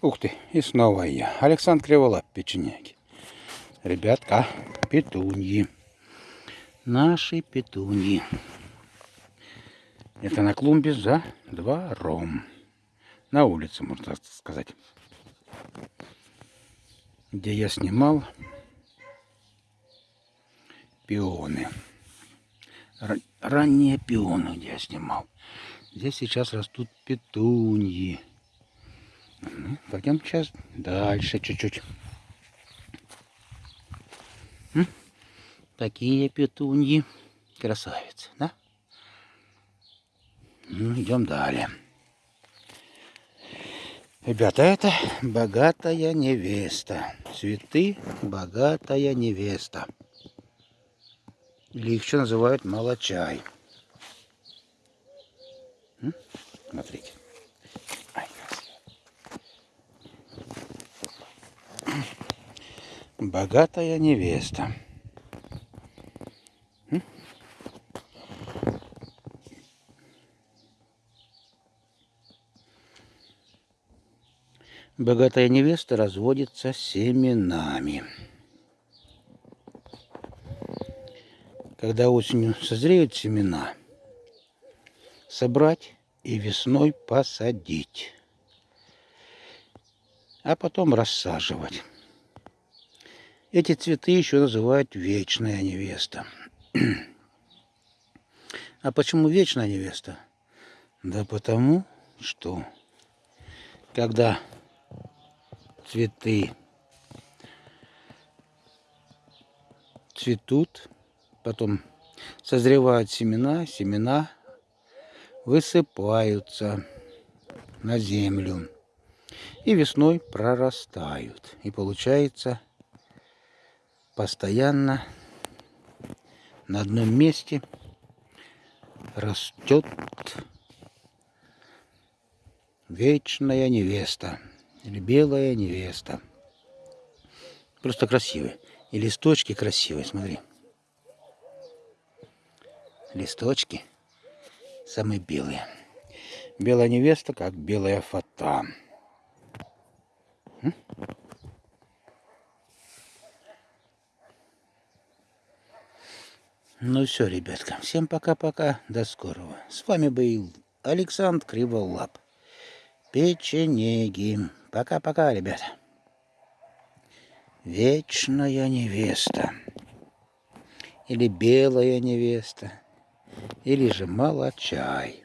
Ух ты, и снова я. Александр Криволап, печеняки. Ребятка, петуньи. Наши петуньи. Это на клумбе за двором. На улице, можно сказать. Где я снимал пионы. Ранние пионы, где я снимал. Здесь сейчас растут петуньи. Пойдем сейчас дальше чуть-чуть. Такие петуньи. Красавицы, да? Ну, идем далее. Ребята, это богатая невеста. Цветы богатая невеста. Или их еще называют молочай. Смотрите. Богатая невеста. Богатая невеста разводится семенами. Когда осенью созреют семена, собрать и весной посадить, а потом рассаживать. Эти цветы еще называют вечная невеста. А почему вечная невеста? Да потому, что когда цветы цветут, потом созревают семена, семена высыпаются на землю и весной прорастают. И получается постоянно на одном месте растет вечная невеста или белая невеста. Просто красивые. И листочки красивые, смотри. Листочки самые белые. Белая невеста, как белая фата. Ну все, ребятка, всем пока-пока, до скорого. С вами был Александр Криволап. Печенеги. Пока-пока, ребята. Вечная невеста. Или белая невеста. Или же молочай.